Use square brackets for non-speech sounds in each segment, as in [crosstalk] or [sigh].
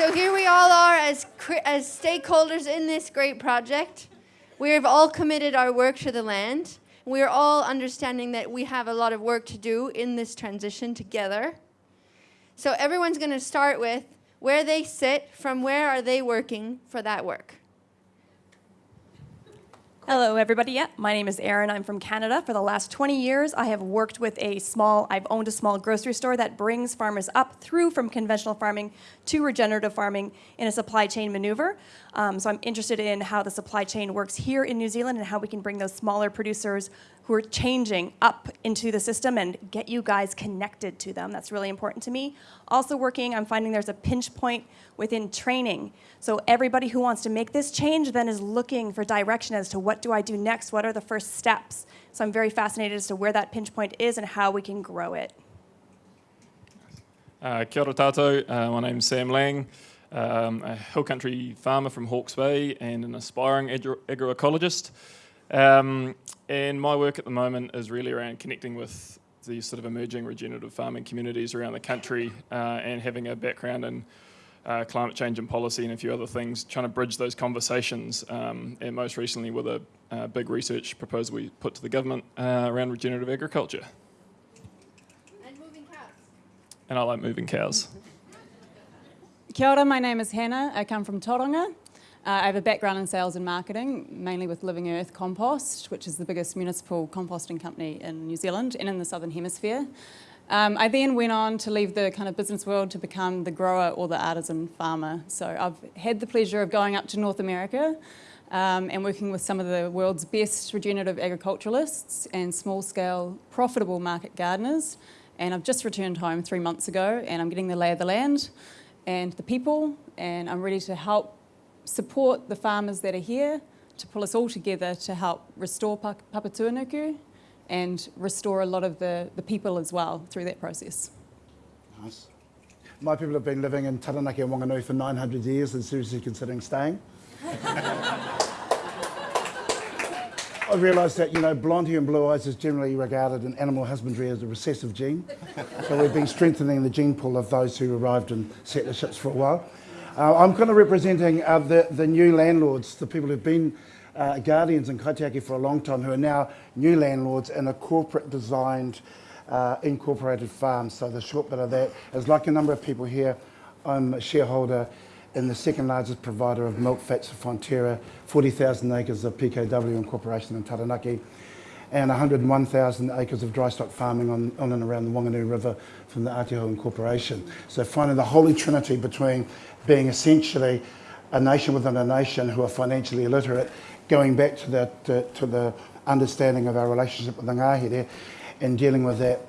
So here we all are as, as stakeholders in this great project. We have all committed our work to the land. We are all understanding that we have a lot of work to do in this transition together. So everyone's going to start with where they sit, from where are they working for that work. Hello, everybody. Yeah, my name is Erin. I'm from Canada. For the last 20 years, I have worked with a small, I've owned a small grocery store that brings farmers up through from conventional farming to regenerative farming in a supply chain maneuver. Um, so I'm interested in how the supply chain works here in New Zealand and how we can bring those smaller producers who are changing up into the system and get you guys connected to them. That's really important to me. Also working, I'm finding there's a pinch point within training. So everybody who wants to make this change then is looking for direction as to what do I do next? What are the first steps? So I'm very fascinated as to where that pinch point is and how we can grow it. Uh, kia ora tātou, uh, my name's Sam Lang, um, a hill country farmer from Hawke's Bay and an aspiring agroecologist. Um, and my work at the moment is really around connecting with these sort of emerging regenerative farming communities around the country uh, and having a background in uh, climate change and policy and a few other things, trying to bridge those conversations. Um, and most recently with a uh, big research proposal we put to the government uh, around regenerative agriculture. And moving cows. And I like moving cows. Kia ora, my name is Hannah. I come from Tauranga. Uh, I have a background in sales and marketing, mainly with Living Earth Compost, which is the biggest municipal composting company in New Zealand and in the Southern Hemisphere. Um, I then went on to leave the kind of business world to become the grower or the artisan farmer. So I've had the pleasure of going up to North America um, and working with some of the world's best regenerative agriculturalists and small-scale profitable market gardeners. And I've just returned home three months ago and I'm getting the lay of the land and the people and I'm ready to help support the farmers that are here to pull us all together to help restore Papatūānuku and restore a lot of the, the people as well through that process. Nice. My people have been living in Taranaki and Wanganui for 900 years and seriously considering staying. [laughs] I realised that, you know, blonde hair and blue eyes is generally regarded in animal husbandry as a recessive gene. so we've been strengthening the gene pool of those who arrived in settlerships for a while. Uh, I'm kind of representing uh, the, the new landlords, the people who've been uh, guardians in Kaitiaki for a long time, who are now new landlords in a corporate designed uh, incorporated farm. So the short bit of that is like a number of people here, I'm a shareholder in the second largest provider of milk fats for Fonterra, 40,000 acres of PKW incorporation in Taranaki, and 101,000 acres of dry stock farming on, on and around the Wanganui River from the Aotearoa Incorporation. So finding the holy trinity between being essentially a nation within a nation who are financially illiterate, going back to the, to, to the understanding of our relationship with the Ngāhere and dealing with that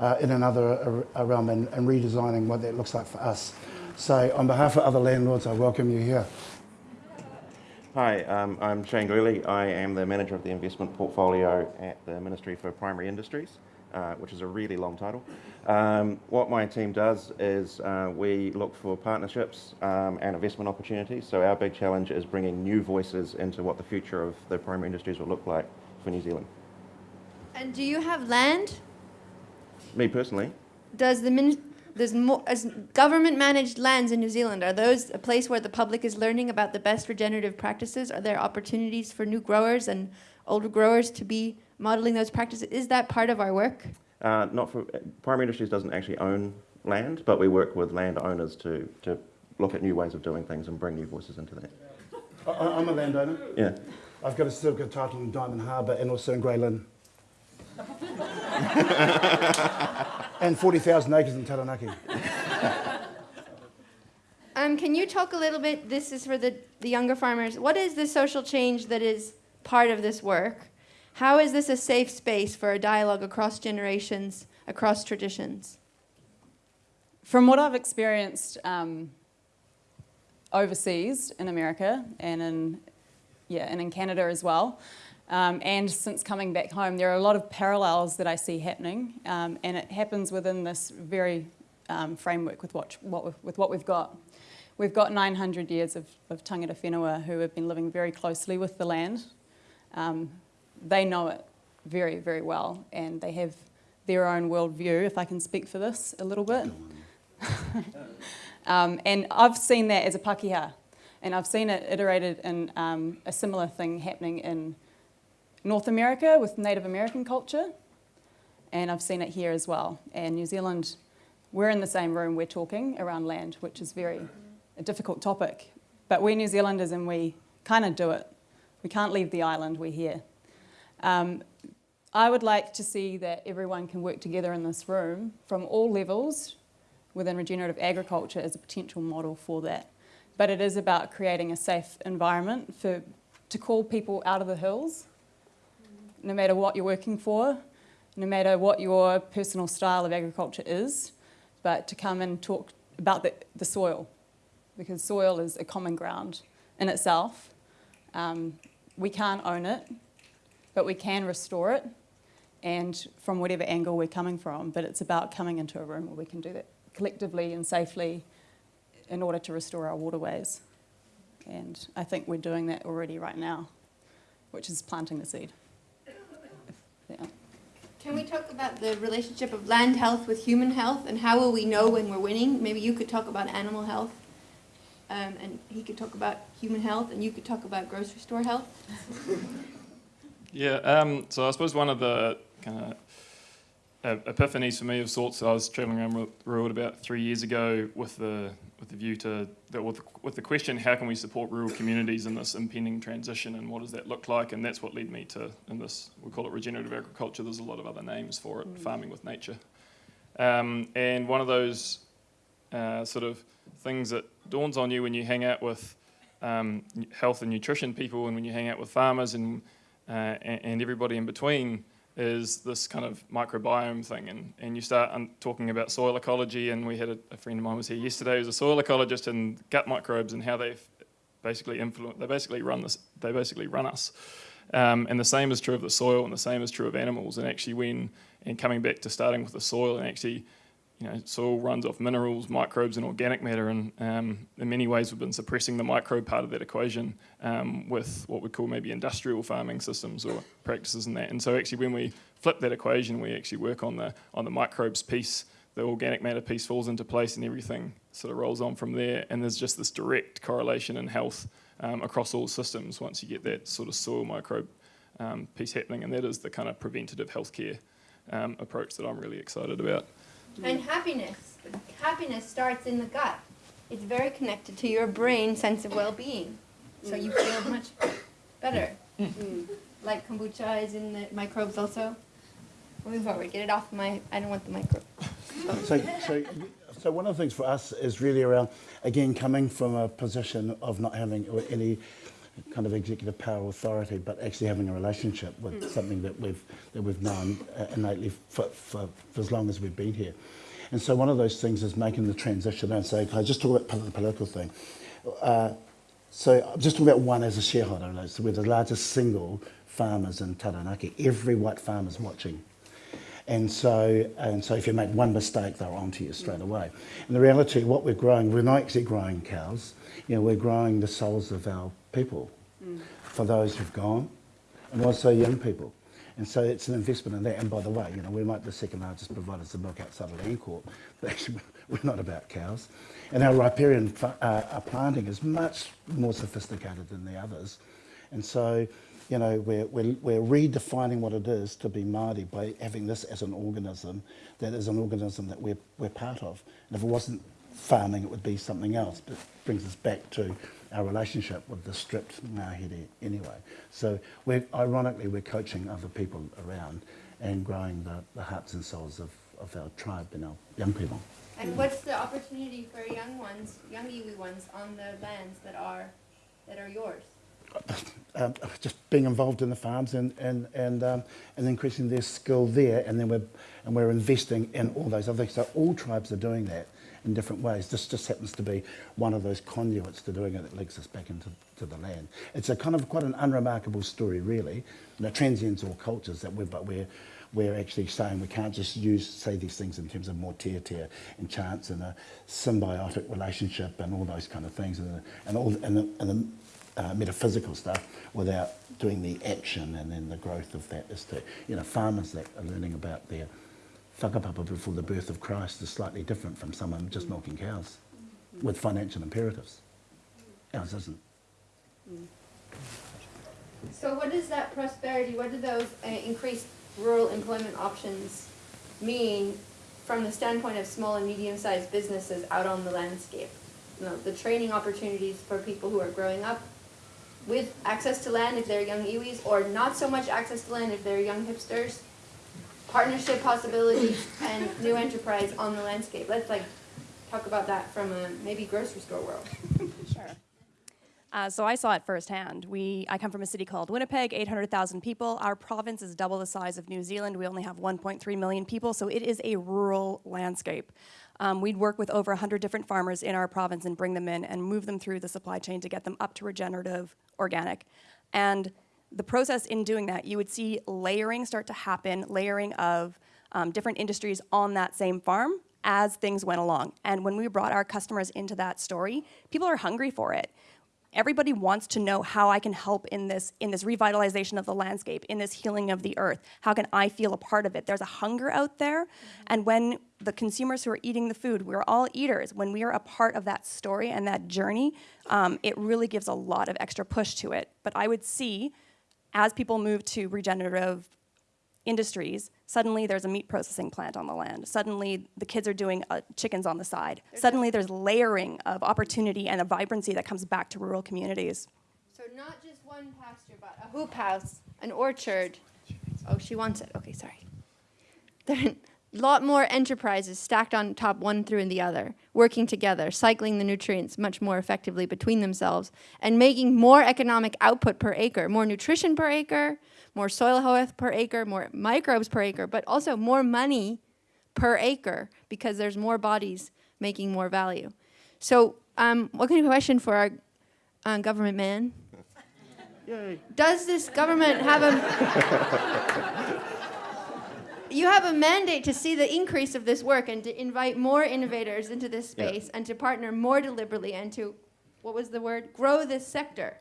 uh, in another realm and, and redesigning what that looks like for us. So on behalf of other landlords, I welcome you here. Hi, um, I'm Shane Greeley. I am the manager of the investment portfolio at the Ministry for Primary Industries. Uh, which is a really long title. Um, what my team does is uh, we look for partnerships um, and investment opportunities. So our big challenge is bringing new voices into what the future of the primary industries will look like for New Zealand. And do you have land? Me personally. Does the min there's more, as government managed lands in New Zealand, are those a place where the public is learning about the best regenerative practices? Are there opportunities for new growers and older growers to be modeling those practices? Is that part of our work? Uh, not for, Primary Industries doesn't actually own land, but we work with landowners to, to look at new ways of doing things and bring new voices into that. I, am a landowner. Yeah. I've got a certificate title in Diamond Harbour and also in Grey Lynn. [laughs] and 40,000 acres in Taranaki. [laughs] um, can you talk a little bit, this is for the, the younger farmers, what is the social change that is part of this work? How is this a safe space for a dialogue across generations, across traditions? From what I've experienced um, overseas in America and in, yeah, and in Canada as well, um, and since coming back home, there are a lot of parallels that I see happening, um, and it happens within this very um, framework with what, what with what we've got. We've got 900 years of, of tangata whenua who have been living very closely with the land, um, they know it very, very well and they have their own worldview, if I can speak for this a little bit. [laughs] Um, and I've seen that as a Pakeha, and I've seen it iterated in um, a similar thing happening in North America with Native American culture, and I've seen it here as well. And New Zealand, we're in the same room, we're talking around land, which is very a difficult topic. But we're New Zealanders and we kind of do it. We can't leave the island, we're here. Um, I would like to see that everyone can work together in this room from all levels within regenerative agriculture as a potential model for that. But it is about creating a safe environment for, to call people out of the hills, no matter what you're working for, no matter what your personal style of agriculture is, but to come and talk about the, the soil, because soil is a common ground in itself. Um, we can't own it, but we can restore it, and from whatever angle we're coming from, but it's about coming into a room where we can do that collectively and safely in order to restore our waterways. And I think we're doing that already right now, which is planting the seed. Yeah. Can we talk about the relationship of land health with human health and how will we know when we're winning? Maybe you could talk about animal health um, and he could talk about human health and you could talk about grocery store health. [laughs] Yeah, um, so I suppose one of the kind of epiphanies for me of sorts, I was travelling around the world about three years ago with the with the view to that with, with the question, how can we support rural communities in this impending transition, and what does that look like? And that's what led me to in this. We call it regenerative agriculture. There's a lot of other names for it, farming with nature. Um, and one of those uh, sort of things that dawns on you when you hang out with um, health and nutrition people, and when you hang out with farmers and uh, and, and everybody in between is this kind of microbiome thing. And, and you start talking about soil ecology and we had a, a friend of mine was here yesterday who's a soil ecologist and gut microbes and how they've basically influence they basically run this they basically run us. Um, and the same is true of the soil and the same is true of animals. And actually when and coming back to starting with the soil and actually you know, soil runs off minerals, microbes, and organic matter, and um, in many ways we've been suppressing the microbe part of that equation um, with what we call maybe industrial farming systems or practices and that. And so actually, when we flip that equation, we actually work on the on the microbes piece. The organic matter piece falls into place, and everything sort of rolls on from there. And there's just this direct correlation in health um, across all systems once you get that sort of soil microbe um, piece happening, and that is the kind of preventative healthcare um, approach that I'm really excited about. Mm. And happiness. Happiness starts in the gut. It's very connected to your brain sense of well-being. So you mm. feel much better. Mm. Like kombucha is in the microbes also. Move forward. Get it off my. I don't want the microbe. [laughs] So, so, so one of the things for us is really around, again, coming from a position of not having any kind of executive power authority, but actually having a relationship with something that we've that we've known uh, innately for, for, for as long as we've been here. And so one of those things is making the transition and say, can I just talk about the political thing? Uh, so I'm just talking about one as a shareholder. So we're the largest single farmers in Taranaki. Every white farmer's watching. And so, and so if you make one mistake, they're onto you straight away. And the reality, what we're growing, we're not actually growing cows. You know, we're growing the souls of our people for those who've gone, and also young people. And so it's an investment in that. And by the way, you know, we might the second largest providers of milk outside of Landcorp, [laughs] but actually we're not about cows. And our riparian uh, our planting is much more sophisticated than the others. And so, you know, we're, we're, we're redefining what it is to be Māori by having this as an organism that is an organism that we're, we're part of. And if it wasn't farming, it would be something else. But it brings us back to our relationship with the stripped Ngāhere anyway. So we're, ironically, we're coaching other people around and growing the, the hearts and souls of, of our tribe and our young people. And what's the opportunity for young ones, young iwi ones, on the lands that are that are yours? Um, just being involved in the farms and and and um, and increasing their skill there, and then we're and we're investing in all those other things. So all tribes are doing that in different ways. This just happens to be one of those conduits to doing it that links us back into to the land. It's a kind of quite an unremarkable story, really. You know, transients all cultures that we're, but we're we're actually saying we can't just use say these things in terms of more tear tear and chance and a symbiotic relationship and all those kind of things and, and all and and uh, metaphysical stuff without doing the action and then the growth of that is to you know farmers that are learning about their whakapapa before the birth of Christ is slightly different from someone just milking cows. with financial imperatives. Ours isn't. So what does that prosperity, what do those uh, increased rural employment options mean from the standpoint of small and medium-sized businesses out on the landscape? You know, the training opportunities for people who are growing up with access to land if they're young iwis, or not so much access to land if they're young hipsters, partnership possibilities, and new enterprise on the landscape. Let's like talk about that from a maybe grocery store world. Sure. Uh, so I saw it firsthand. We, I come from a city called Winnipeg, 800,000 people. Our province is double the size of New Zealand. We only have 1.3 million people, so it is a rural landscape. Um, we'd work with over 100 different farmers in our province and bring them in and move them through the supply chain to get them up to regenerative organic. And the process in doing that, you would see layering start to happen, layering of um, different industries on that same farm as things went along. And when we brought our customers into that story, people are hungry for it everybody wants to know how I can help in this in this revitalization of the landscape, in this healing of the earth. How can I feel a part of it? There's a hunger out there, mm-hmm. and when the consumers who are eating the food, we're all eaters. When we are a part of that story and that journey, um, it really gives a lot of extra push to it. But I would see, as people move to regenerative industries, suddenly there's a meat processing plant on the land. Suddenly the kids are doing uh, chickens on the side. There's suddenly there's layering of opportunity and a vibrancy that comes back to rural communities. So not just one pasture, but a hoop house, an orchard. Oh, she wants it. Okay, sorry. [laughs] There are a lot more enterprises stacked on top one through and the other, working together, cycling the nutrients much more effectively between themselves, and making more economic output per acre, more nutrition per acre, more soil health per acre, more microbes per acre, but also more money per acre because there's more bodies making more value. So um, what kind of question for our uh, government man? Yay. Does this government have a... [laughs] you have a mandate to see the increase of this work and to invite more innovators into this space yeah. and to partner more deliberately and to, what was the word? Grow this sector.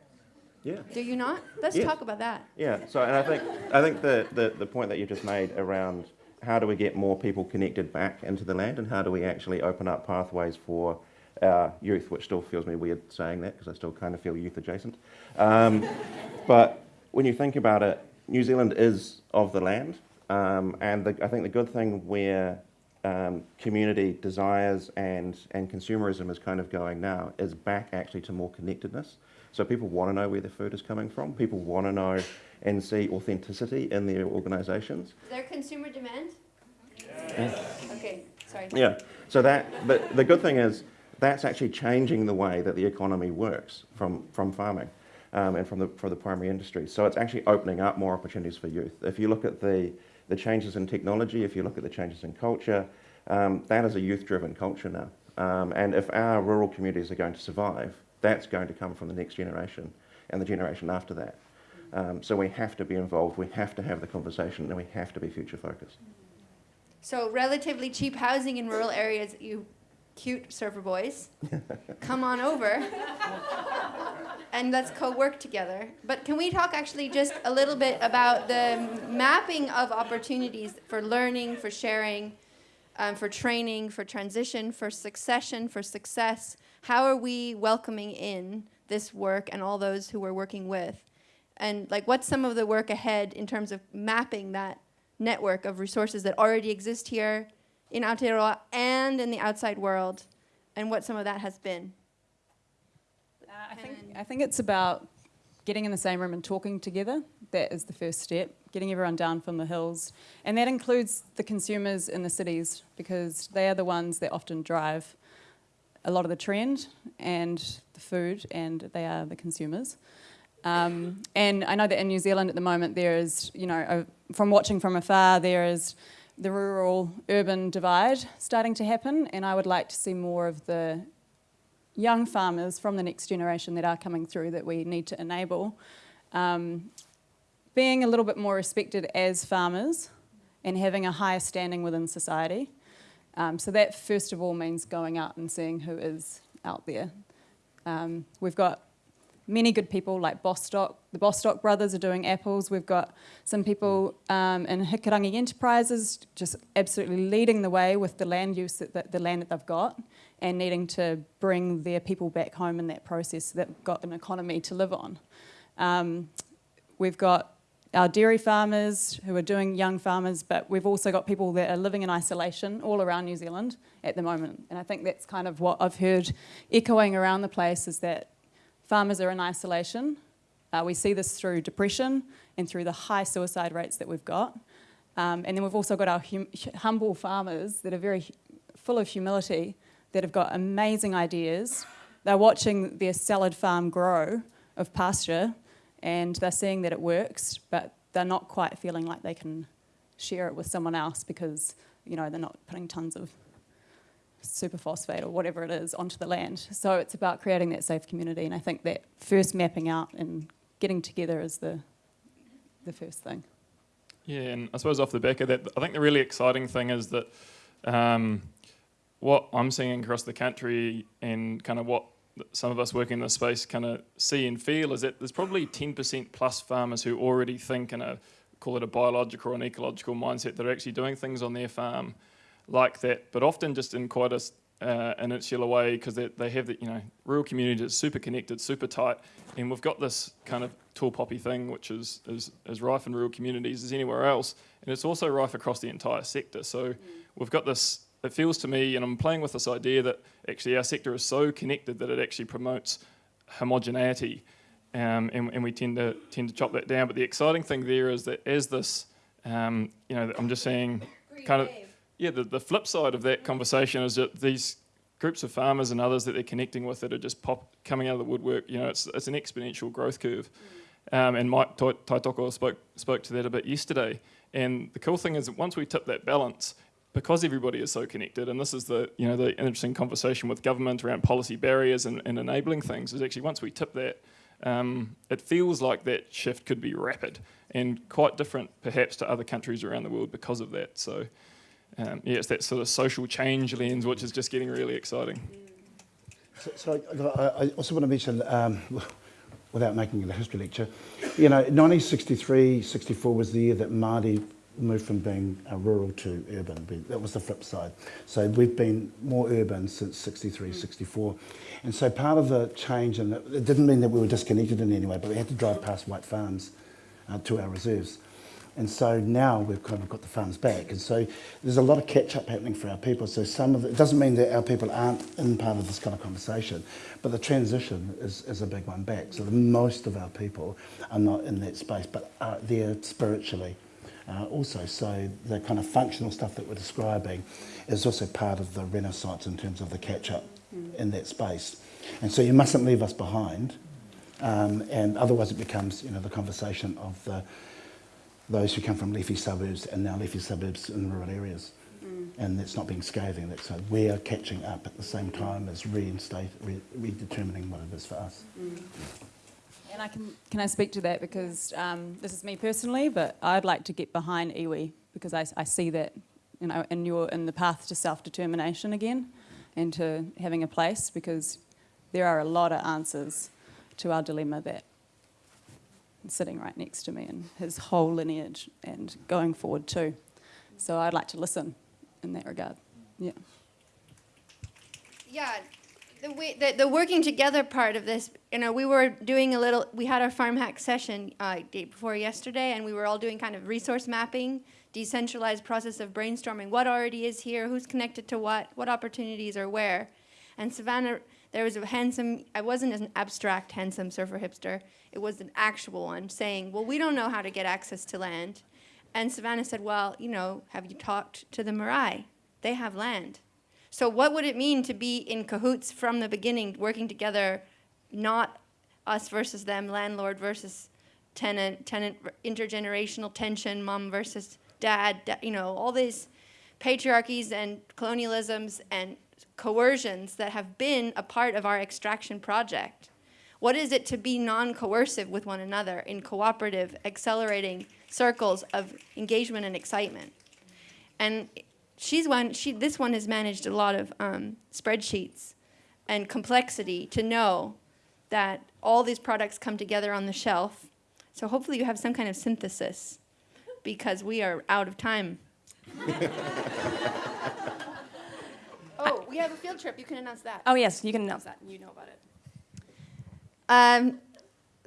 Yeah. Do you not? Let's yes. talk about that. Yeah. So, and I think I think the, the, the point that you just made around how do we get more people connected back into the land, and how do we actually open up pathways for our youth, which still feels me weird saying that because I still kind of feel youth adjacent. Um, but when you think about it, New Zealand is of the land, um, and the, I think the good thing where um, community desires and, and consumerism is kind of going now is back actually to more connectedness. So people want to know where their food is coming from. People want to know and see authenticity in their organisations. Is there consumer demand? Yeah. Okay, sorry. Yeah. So that, but the good thing is that's actually changing the way that the economy works from, from farming um, and from the, for the primary industry. So it's actually opening up more opportunities for youth. If you look at the, the changes in technology, if you look at the changes in culture, um, that is a youth-driven culture now. Um, and if our rural communities are going to survive, that's going to come from the next generation and the generation after that. Um, so we have to be involved, we have to have the conversation, and we have to be future focused. So relatively cheap housing in rural areas, you cute surfer boys, [laughs] come on over and let's co-work together. But can we talk actually just a little bit about the mapping of opportunities for learning, for sharing, um, for training, for transition, for succession, for success, how are we welcoming in this work and all those who we're working with? And like what's some of the work ahead in terms of mapping that network of resources that already exist here in Aotearoa and in the outside world and what some of that has been? I, think, I think it's about getting in the same room and talking together. That is the first step, getting everyone down from the hills. And that includes the consumers in the cities because they are the ones that often drive a lot of the trend and the food, and they are the consumers. Um, and I know that in New Zealand at the moment there is, you know, a, from watching from afar, there is the rural-urban divide starting to happen, and I would like to see more of the young farmers from the next generation that are coming through that we need to enable, um, being a little bit more respected as farmers and having a higher standing within society. Um, so that first of all means going out and seeing who is out there. Um, we've got many good people like Bostock. The Bostock brothers are doing apples. We've got some people um, in Hikurangi Enterprises just absolutely leading the way with the land use, that, that, the land that they've got, and needing to bring their people back home in that process that got an economy to live on. Um, we've got our dairy farmers who are doing young farmers, but we've also got people that are living in isolation all around New Zealand at the moment. And I think that's kind of what I've heard echoing around the place is that farmers are in isolation. Uh, we see this through depression and through the high suicide rates that we've got. Um, and then we've also got our hum humble farmers that are very full of humility, that have got amazing ideas. They're watching their salad farm grow of pasture and they're seeing that it works, but they're not quite feeling like they can share it with someone else because, you know, they're not putting tons of superphosphate or whatever it is onto the land. So it's about creating that safe community, and I think that first mapping out and getting together is the, the first thing. Yeah, and I suppose off the back of that, I think the really exciting thing is that um, what I'm seeing across the country and kind of what some of us working in this space kind of see and feel is that there's probably 10% plus farmers who already think in a, call it a biological or an ecological mindset, that are actually doing things on their farm like that, but often just in quite a, uh, an insular way because they, they have the, you know, rural community that's super connected, super tight, and we've got this kind of tall poppy thing which is, is, is rife in rural communities as anywhere else, and it's also rife across the entire sector. So mm. we've got this it feels to me, and I'm playing with this idea that actually our sector is so connected that it actually promotes homogeneity, um, and, and, we tend to tend to chop that down. But the exciting thing there is that as this, um, you know, I'm just saying, kind of, yeah, the, the flip side of that conversation is that these groups of farmers and others that they're connecting with that are just pop coming out of the woodwork. You know, it's it's an exponential growth curve. Um, and Mike Taitoko spoke spoke to that a bit yesterday. And the cool thing is that once we tip that balance, because everybody is so connected, and this is the you know the interesting conversation with government around policy barriers and, and enabling things, is actually once we tip that, um, it feels like that shift could be rapid and quite different perhaps to other countries around the world because of that. So um, yeah, it's that sort of social change lens which is just getting really exciting. So, so I, I, also want to mention, um, without making it a history lecture, you know, 1963, 64 was the year that Māori moved from being uh, rural to urban. That was the flip side. So we've been more urban since 63, 64. And so part of the change, and it didn't mean that we were disconnected in any way, but we had to drive past white farms uh, to our reserves. And so now we've kind of got the farms back. And so there's a lot of catch up happening for our people. So some of the, it doesn't mean that our people aren't in part of this kind of conversation, but the transition is, is a big one back. So most of our people are not in that space, but are there spiritually uh, also. So the kind of functional stuff that we're describing is also part of the renaissance in terms of the catch-up mm. in that space. And so you mustn't leave us behind, um, and otherwise it becomes you know, the conversation of the, those who come from leafy suburbs and now leafy suburbs in rural areas. Mm. And that's not being scathing, that's uh, we're catching up at the same time as reinstate, re redetermining what it is for us. Mm. And I can, can I speak to that because um, this is me personally, but I'd like to get behind iwi because I, I see that you know, in, your, in the path to self-determination again and to having a place because there are a lot of answers to our dilemma that sitting right next to me and his whole lineage and going forward too. So I'd like to listen in that regard. Yeah. Yeah, the, the, the working together part of this, you know, we were doing a little, we had our farm hack session uh, day before yesterday, and we were all doing kind of resource mapping, decentralized process of brainstorming, what already is here, who's connected to what, what opportunities are where. And Savannah, there was a handsome, I wasn't an abstract handsome surfer hipster, it was an actual one saying, well, we don't know how to get access to land. And Savannah said, well, you know, have you talked to the marae? They have land. So what would it mean to be in cahoots from the beginning, working together, not us versus them, landlord versus tenant, tenant intergenerational tension, mom versus dad, you know, all these patriarchies and colonialisms and coercions that have been a part of our extraction project. What is it to be non-coercive with one another in cooperative, accelerating circles of engagement and excitement? And she's one, she, this one has managed a lot of um, spreadsheets and complexity to know that all these products come together on the shelf. So hopefully you have some kind of synthesis because we are out of time. [laughs] oh, we have a field trip. You can announce that. Oh, yes, you can announce that. You know about it. Um,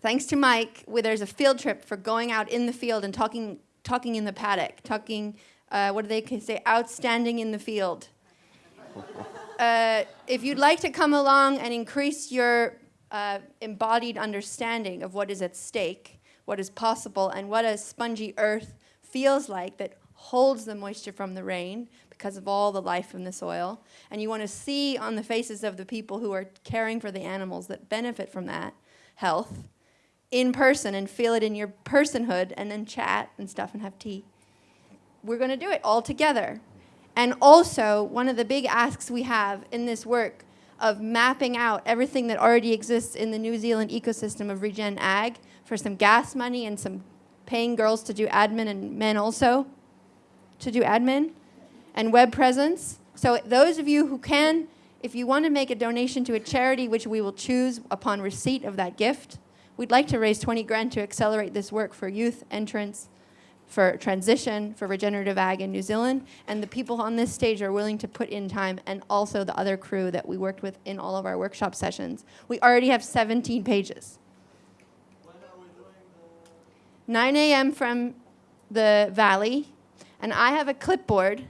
thanks to Mike, where there's a field trip for going out in the field and talking, talking in the paddock, talking, uh, what do they say, outstanding in the field. Uh, if you'd like to come along and increase your uh, embodied understanding of what is at stake, what is possible, and what a spongy earth feels like that holds the moisture from the rain because of all the life in the soil, and you want to see on the faces of the people who are caring for the animals that benefit from that health in person and feel it in your personhood and then chat and stuff and have tea. We're going to do it all together. And also, one of the big asks we have in this work of mapping out everything that already exists in the New Zealand ecosystem of regen ag for some gas money and some paying girls to do admin and men also to do admin and web presence. So those of you who can, if you want to make a donation to a charity, which we will choose upon receipt of that gift, we'd like to raise 20 grand to accelerate this work for youth entrance, for transition, for regenerative ag in New Zealand. And the people on this stage are willing to put in time, and also the other crew that we worked with in all of our workshop sessions. We already have 17 pages. 9 a.m. from the valley, and I have a clipboard.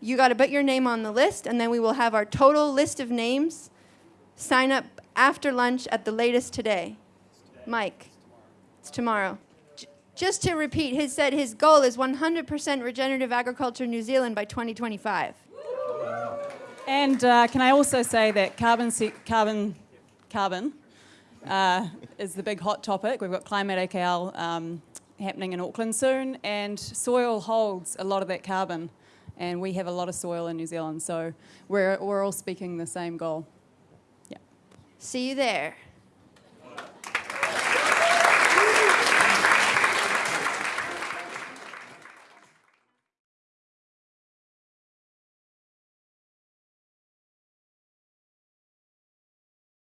You got to put your name on the list, and then we will have our total list of names. Sign up after lunch at the latest today. Mike, it's tomorrow. Just to repeat, he said his goal is 100% regenerative agriculture in New Zealand by 2025. And uh, can I also say that carbon, carbon, carbon uh, is the big hot topic. We've got Climate AKL um, happening in Auckland soon, and soil holds a lot of that carbon, and we have a lot of soil in New Zealand, so we're, we're all speaking the same goal. Yeah. See you there.